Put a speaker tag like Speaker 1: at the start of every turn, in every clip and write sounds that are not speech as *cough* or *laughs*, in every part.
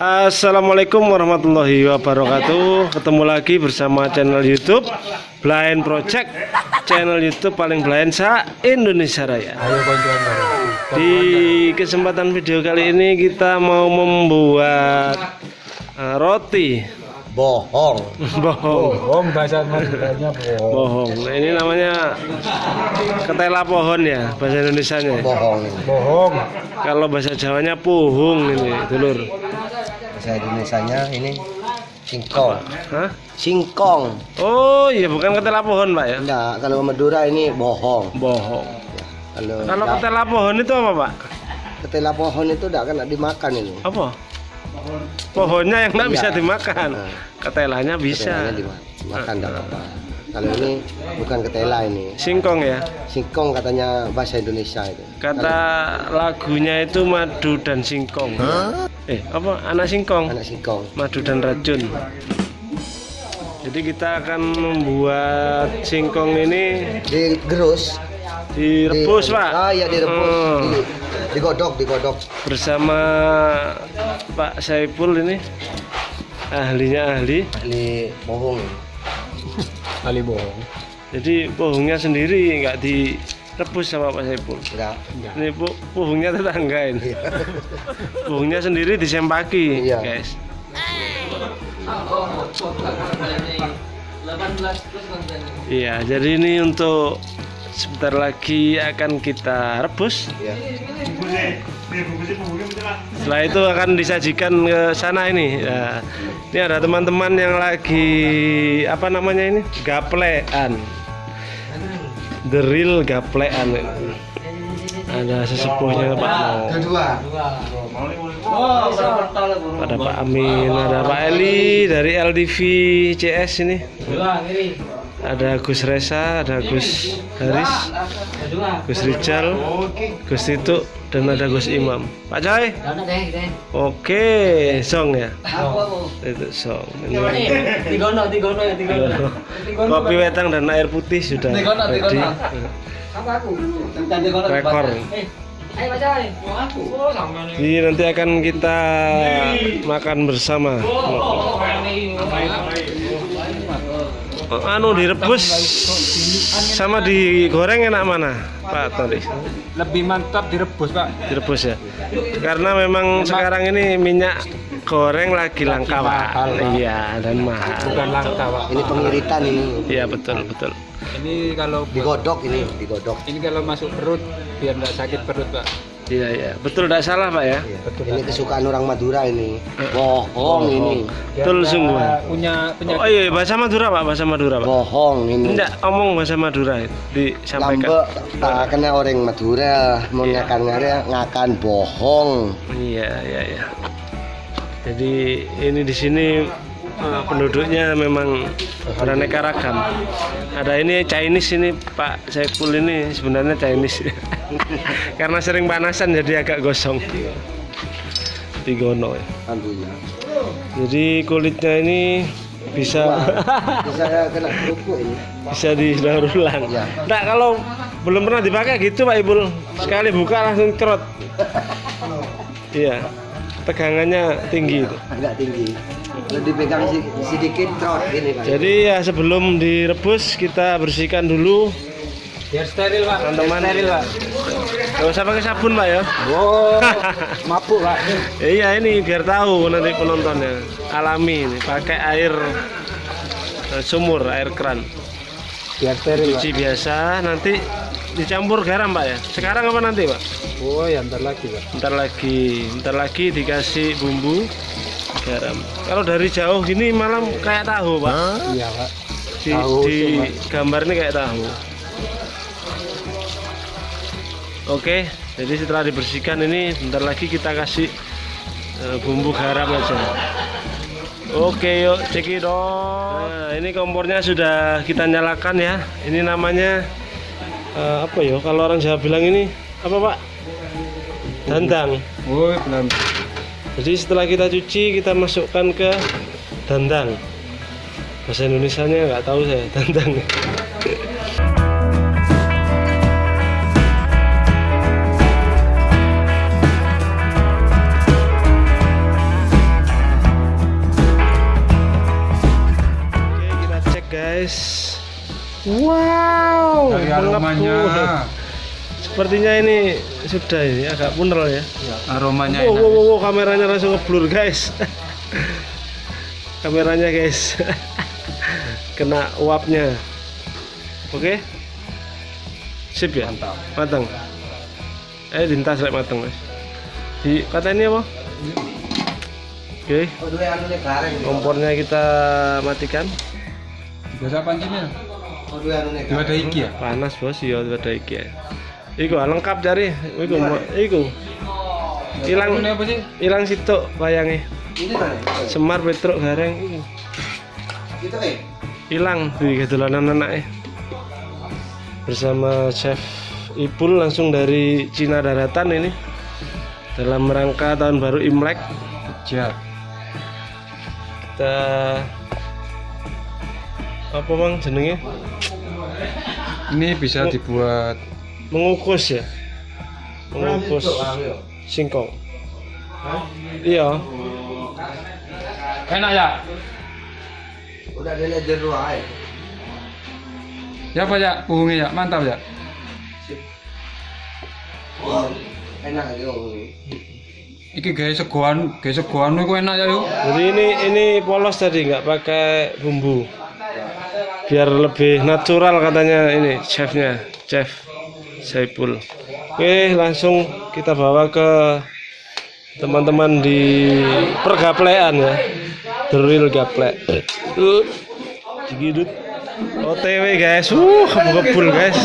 Speaker 1: Assalamualaikum warahmatullahi wabarakatuh. Ketemu lagi bersama channel youtube Blind Project. Channel youtube paling blind sa Indonesia Raya. Di kesempatan video kali ini kita mau membuat uh, roti
Speaker 2: bohong
Speaker 1: Bohong.
Speaker 2: Bohong bahasa Maduranya bohong.
Speaker 1: Bohong. Nah ini namanya ketela pohon ya Bahasa Indonesia nya
Speaker 2: bohong. Bohong.
Speaker 1: Kalau bahasa Jawanya puhung ini dulur.
Speaker 2: Bahasa Indonesianya ini singkong.
Speaker 1: Hah?
Speaker 2: singkong.
Speaker 1: Oh iya bukan ketela pohon pak ya?
Speaker 2: Enggak kalau Madura ini bohong.
Speaker 1: Bohong.
Speaker 2: Kalau
Speaker 1: Kalau ketela pohon itu apa pak?
Speaker 2: ketela pohon itu enggak kena dimakan ini.
Speaker 1: Apa? Pohonnya yang nggak
Speaker 2: Iya.
Speaker 1: bisa dimakan.
Speaker 2: Nah.
Speaker 1: Ketelanya bisa.
Speaker 2: Ketelanya dimakan enggak apa kalau ini bukan ketela ini
Speaker 1: Singkong ya.
Speaker 2: singkong katanya bahasa Indonesia itu
Speaker 1: Kata lagunya itu madu dan singkong. Eh, apa? Anak singkong,
Speaker 2: anak singkong
Speaker 1: madu dan racun. Jadi kita akan membuat singkong ini
Speaker 2: digerus
Speaker 1: direbus,
Speaker 2: Di-
Speaker 1: Pak.
Speaker 2: ah iya direbus
Speaker 1: Hmm.
Speaker 2: Di- digodok digodok
Speaker 1: Bersama Pak Saipul ini ahlinya ahli.
Speaker 2: ahli bohong ahli bohong
Speaker 1: Jadi pohongnya sendiri nggak direbus sama Pak Saipul.
Speaker 2: enggak
Speaker 1: Ini bu, pohongnya tetangga ini.
Speaker 2: Iya.
Speaker 1: Pohongnya sendiri disempaki,
Speaker 2: Iya.
Speaker 1: guys. Iya, jadi ini untuk sebentar lagi akan kita rebus.
Speaker 2: Iya.
Speaker 1: Setelah itu akan disajikan ke sana ini. Ya, ini ada teman-teman yang lagi apa namanya ini? Gaplean. The real gaplean. ini. Ada sesepuhnya Pak Mo. Ada Pak Amin, ada Pak Eli dari LDV CS ini. Ada Gus Reza, ada Gus Haris, Gus Rijal, Gus Tituk, dan ada Gus Imam. Pak Coy, oke, song ya. Itu song. Ini
Speaker 3: Tigono, tigono ya, tigono.
Speaker 1: kopi wetang dan air putih sudah
Speaker 3: Tigono, tigono. Apa aku? Tentang tigono.
Speaker 1: Rekor.
Speaker 3: Oh.
Speaker 1: Jadi nanti akan kita makan bersama. Anu direbus sama digoreng enak mana, Pak Tadi?
Speaker 4: lebih mantap direbus pak
Speaker 1: Direbus ya. Karena memang sekarang ini minyak goreng lagi langka, Pak. Iya, dan mahal.
Speaker 4: bukan langka pak
Speaker 2: ini pengiritan ini
Speaker 1: Iya, betul, betul.
Speaker 4: ini kalau
Speaker 2: digodok ini digodok
Speaker 4: ini kalau masuk perut biar nggak sakit perut pak
Speaker 1: Iya, iya. Betul tidak salah, Pak ya?
Speaker 2: Iya. ini kesukaan orang Madura ini bohong ini
Speaker 1: Betul sungguh.
Speaker 4: punya
Speaker 1: Oh
Speaker 4: penyakit
Speaker 1: iya, bahasa Madura, Pak. Bahasa Madura, Pak.
Speaker 2: bohong ini
Speaker 1: Enggak, omong bahasa Madura itu disampaikan.
Speaker 2: lambe tak kena orang Madura mau ngakan ngakan bohong
Speaker 1: Iya, iya, iya. Jadi ini di sini eh, penduduknya memang beraneka ragam. Ada ini Chinese ini Pak Saiful ini sebenarnya Chinese. *laughs* Karena sering panasan jadi agak gosong. Tigono. ya. Jadi kulitnya ini bisa *laughs*
Speaker 2: bisa kena kerupuk ini
Speaker 1: bisa didaur ulang. Enggak kalau belum pernah dipakai gitu Pak Ibul. Sekali buka langsung cerot. *laughs* Iya. Tegangannya tinggi itu.
Speaker 2: agak tinggi dipegang si- sedikit trot ini kan
Speaker 1: Jadi ya sebelum direbus kita bersihkan dulu.
Speaker 4: Biar steril pak.
Speaker 1: Teman-teman.
Speaker 4: Biar steril pak.
Speaker 1: Gak usah pakai sabun pak ya?
Speaker 4: Wow mabuk pak. *laughs*
Speaker 1: Iya ini biar tahu nanti penontonnya. Alami ini pakai air eh, sumur, air keran.
Speaker 4: Biar steril pak.
Speaker 1: Cuci biasa nanti dicampur garam pak ya? Sekarang apa nanti pak?
Speaker 4: oh ya ntar lagi pak.
Speaker 1: Ntar lagi, ntar lagi dikasih bumbu garam Kalau dari jauh gini malam kayak tahu pak
Speaker 4: iya pak
Speaker 1: Di,
Speaker 4: Tahu
Speaker 1: di
Speaker 4: sih,
Speaker 1: gambar ini kayak tahu Oke, jadi setelah dibersihkan ini bentar lagi kita kasih eh, bumbu garam aja. Oke, yuk cekidot. Nah, ini kompornya sudah kita nyalakan ya. Ini namanya eh, apa ya? Kalau orang Jawa bilang ini apa Pak? Dandang.
Speaker 4: oh belum
Speaker 1: jadi setelah kita cuci kita masukkan ke dandang. Bahasa Indonesia nya nggak tahu saya *laughs* dandang. Oke, kita cek guys. Wow
Speaker 4: dari aromanya.
Speaker 1: Sepertinya ini sudah ini agak punel ya.
Speaker 4: Aromanya
Speaker 1: Wow,
Speaker 4: enak.
Speaker 1: wow, wow, wow, kameranya langsung ngeblur guys. *laughs* kameranya guys. *laughs* Kena uapnya. Oke. Sip ya?
Speaker 4: Mantap.
Speaker 1: Matang. Eh, dintas lek matang, Mas. Di ini apa? Oke,
Speaker 2: dua nih gareng.
Speaker 1: kompornya kita matikan.
Speaker 4: Biasa pancinya.
Speaker 2: Oh, dua anu nih.
Speaker 4: Dua ada iki ya.
Speaker 1: Panas bos, ya ada iki. ya. Iku ah, lengkap cari. Iku, mo- iku. Hilang
Speaker 4: sih?
Speaker 1: hilang situ
Speaker 2: mana?
Speaker 1: Semar Petruk Gareng iku.
Speaker 2: Itu eh.
Speaker 1: hilang di kedolanan anaknya bersama chef Ipul langsung dari Cina Daratan ini dalam rangka tahun baru Imlek
Speaker 4: Siap.
Speaker 1: kita apa bang jenenge
Speaker 4: Ini bisa dibuat
Speaker 1: mengukus ya mengukus singkong iya
Speaker 4: enak ya.
Speaker 2: Udah ada jeru ae.
Speaker 4: Ya apa ya? Puhungnya ya, mantap ya.
Speaker 2: Enak aja om.
Speaker 4: Iki gawe segoan, gawe segoan itu enak ya yuk.
Speaker 1: jadi ini ini polos tadi nggak pakai bumbu biar lebih natural katanya ini chefnya chef Saipul. Oke langsung kita bawa ke teman-teman di pergaplean ya. The real gaplek. Digidut OTW guys. Uh kebul guys.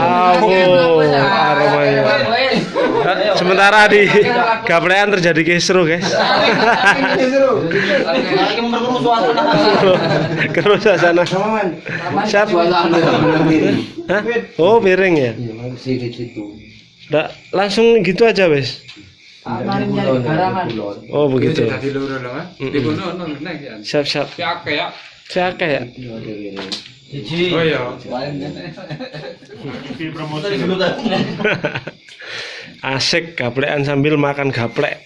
Speaker 1: Awo aromanya sementara di gaplean terjadi kisru guys Keruh suasana Siap Hah? Oh piring ya
Speaker 2: Iya, masih di situ.
Speaker 1: Nggak, langsung gitu aja wes Oh begitu
Speaker 4: ya.
Speaker 1: Siap siap
Speaker 4: ya.
Speaker 1: Siap ya
Speaker 4: Oh iya. *laughs*
Speaker 1: Asik gaplekan sambil makan gaplek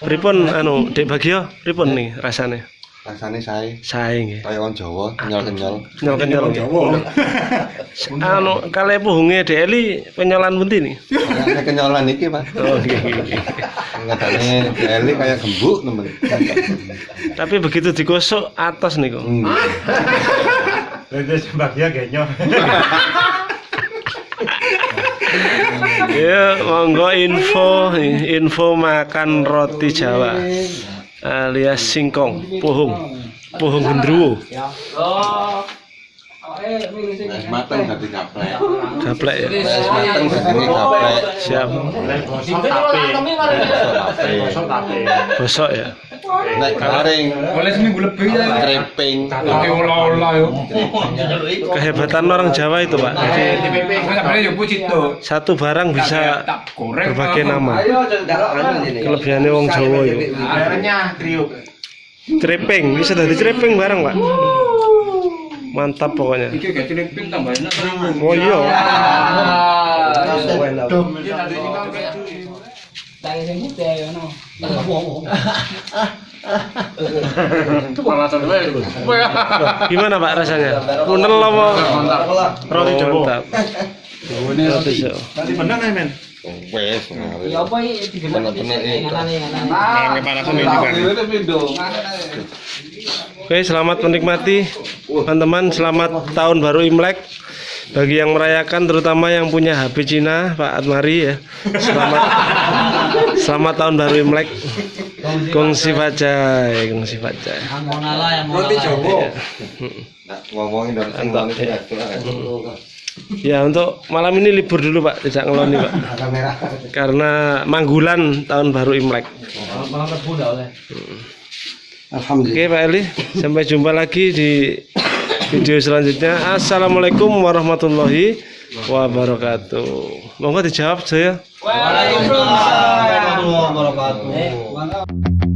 Speaker 1: Pripun anu Dek Bagio pripun nih rasanya
Speaker 2: Rasanya saya
Speaker 1: Sae nggih
Speaker 2: kayak orang Jawa, kenyal-kenyal.
Speaker 1: Nyol-kenyol nggih. Anu kale puhunge Dek Eli penyolan pundi nih
Speaker 2: Kayak kenyalan iki, Pak. *laughs*
Speaker 1: Oh nggih nggih.
Speaker 2: Katanya Eli kayak gembuk, temen.
Speaker 1: Tapi begitu digosok atas nih kok.
Speaker 2: Hmm.
Speaker 1: Ya, monggo info info makan roti Jawa alias singkong, pohong, pohong gendruwo,
Speaker 2: Wes mateng dadi gaplek.
Speaker 1: gaplek ya.
Speaker 2: Wes mateng dadi gaplek.
Speaker 1: Siap, gosok ya.
Speaker 2: Nek garing,
Speaker 4: Boleh seminggu lebih ya.
Speaker 2: kreping.
Speaker 4: Oke olah-olah yo.
Speaker 1: Kehebatan orang Jawa itu pak. Jadi
Speaker 4: yo
Speaker 1: satu barang bisa berbagai nama.
Speaker 2: anu
Speaker 1: Kelebihannya wong Jawa ya. Trepeng, bisa dari trepeng barang pak. Mantap pokoknya.
Speaker 4: Iki gak cilipin tambah enak terus.
Speaker 1: Oh iya. Gimana pak rasanya? Punel apa? Roti Jawa. Mantap. Roti Jawa.
Speaker 2: Wes. Bener-bener itu.
Speaker 1: Oke, selamat menikmati teman-teman. Selamat tahun baru Imlek. Bagi yang merayakan, terutama yang punya HP Cina, Pak Atmari ya. Selamat *laughs* selamat tahun baru Imlek. Gongsi Fajai, Gongsi Fajai.
Speaker 2: Roti Jawa.
Speaker 1: Ya.
Speaker 2: Ngomongin
Speaker 1: ya. Ya untuk malam ini libur dulu Pak, tidak ngeloni Pak. *laughs*
Speaker 2: Kamera.
Speaker 1: Karena manggulan tahun baru Imlek.
Speaker 2: Alhamdulillah.
Speaker 1: Oke Pak Eli, sampai jumpa lagi di video selanjutnya. Assalamualaikum warahmatullahi wabarakatuh. Monggo dijawab saya.
Speaker 3: Waalaikumsalam warahmatullahi wabarakatuh.